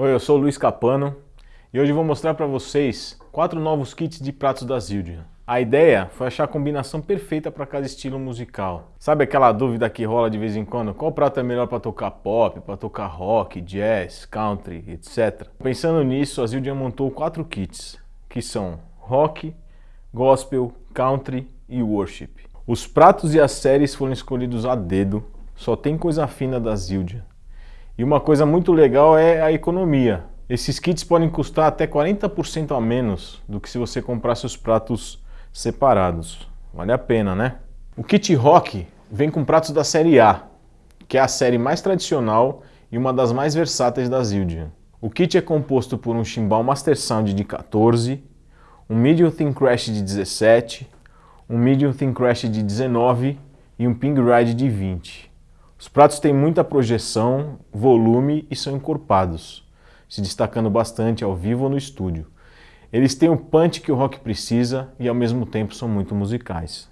Oi, eu sou o Luiz Capano e hoje vou mostrar para vocês quatro novos kits de pratos da Zildjian. A ideia foi achar a combinação perfeita para cada estilo musical. Sabe aquela dúvida que rola de vez em quando? Qual prato é melhor para tocar pop, para tocar rock, jazz, country, etc. Pensando nisso, a Zildjian montou quatro kits, que são rock, gospel, country e worship. Os pratos e as séries foram escolhidos a dedo, só tem coisa fina da Zildjian. E uma coisa muito legal é a economia. Esses kits podem custar até 40% a menos do que se você comprasse os pratos separados. Vale a pena, né? O kit rock vem com pratos da série A, que é a série mais tradicional e uma das mais versáteis da Zildjian. O kit é composto por um chimbal Master Sound de 14, um Medium Thin Crash de 17, um Medium Thin Crash de 19 e um Ping Ride de 20. Os pratos têm muita projeção, volume e são encorpados, se destacando bastante ao vivo ou no estúdio. Eles têm o punch que o rock precisa e ao mesmo tempo são muito musicais.